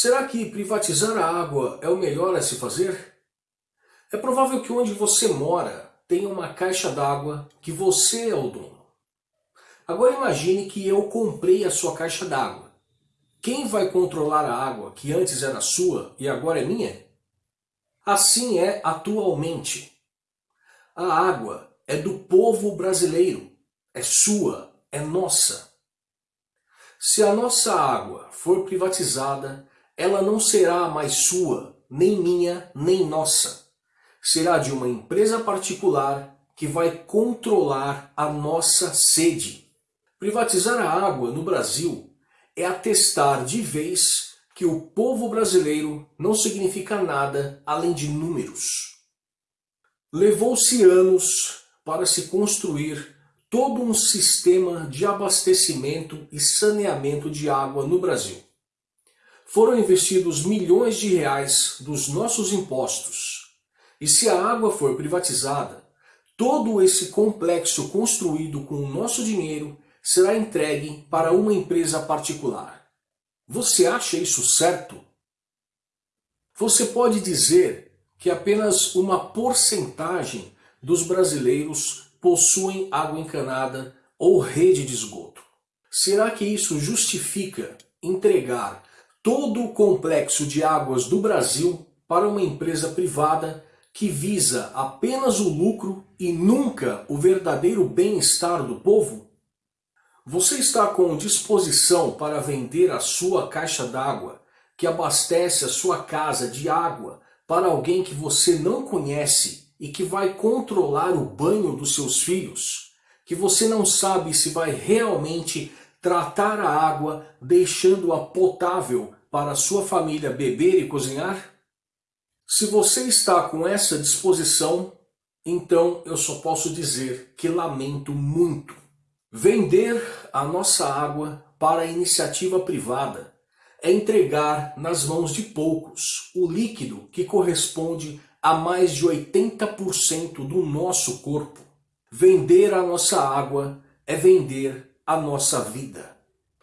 Será que privatizar a água é o melhor a se fazer? É provável que onde você mora tenha uma caixa d'água que você é o dono. Agora imagine que eu comprei a sua caixa d'água. Quem vai controlar a água que antes era sua e agora é minha? Assim é atualmente. A água é do povo brasileiro, é sua, é nossa. Se a nossa água for privatizada, ela não será mais sua, nem minha, nem nossa. Será de uma empresa particular que vai controlar a nossa sede. Privatizar a água no Brasil é atestar de vez que o povo brasileiro não significa nada além de números. Levou-se anos para se construir todo um sistema de abastecimento e saneamento de água no Brasil foram investidos milhões de reais dos nossos impostos. E se a água for privatizada, todo esse complexo construído com o nosso dinheiro será entregue para uma empresa particular. Você acha isso certo? Você pode dizer que apenas uma porcentagem dos brasileiros possuem água encanada ou rede de esgoto. Será que isso justifica entregar todo o complexo de águas do Brasil para uma empresa privada que visa apenas o lucro e nunca o verdadeiro bem-estar do povo? Você está com disposição para vender a sua caixa d'água, que abastece a sua casa de água, para alguém que você não conhece e que vai controlar o banho dos seus filhos? Que você não sabe se vai realmente tratar a água deixando-a potável para sua família beber e cozinhar? Se você está com essa disposição, então eu só posso dizer que lamento muito. Vender a nossa água para a iniciativa privada é entregar nas mãos de poucos o líquido que corresponde a mais de 80% do nosso corpo. Vender a nossa água é vender a nossa vida.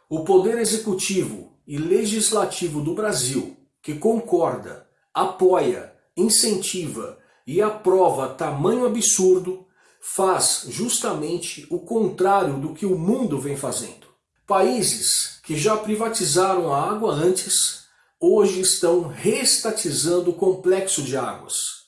O Poder Executivo e Legislativo do Brasil, que concorda, apoia, incentiva e aprova tamanho absurdo, faz justamente o contrário do que o mundo vem fazendo. Países que já privatizaram a água antes, hoje estão reestatizando o complexo de águas,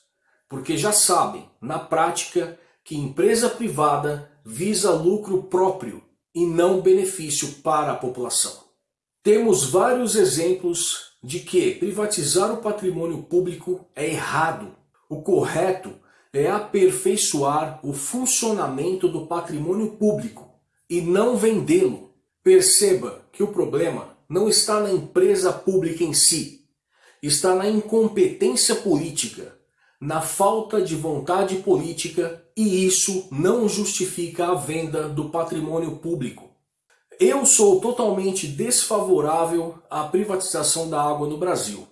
porque já sabem, na prática, que empresa privada visa lucro próprio e não benefício para a população. Temos vários exemplos de que privatizar o patrimônio público é errado. O correto é aperfeiçoar o funcionamento do patrimônio público e não vendê-lo. Perceba que o problema não está na empresa pública em si, está na incompetência política, na falta de vontade política e isso não justifica a venda do patrimônio público. Eu sou totalmente desfavorável à privatização da água no Brasil.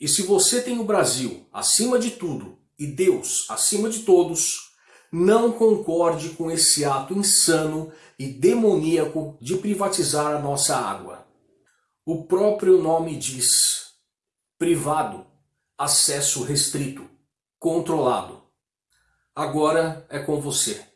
E se você tem o Brasil acima de tudo e Deus acima de todos, não concorde com esse ato insano e demoníaco de privatizar a nossa água. O próprio nome diz, privado, acesso restrito, controlado. Agora é com você.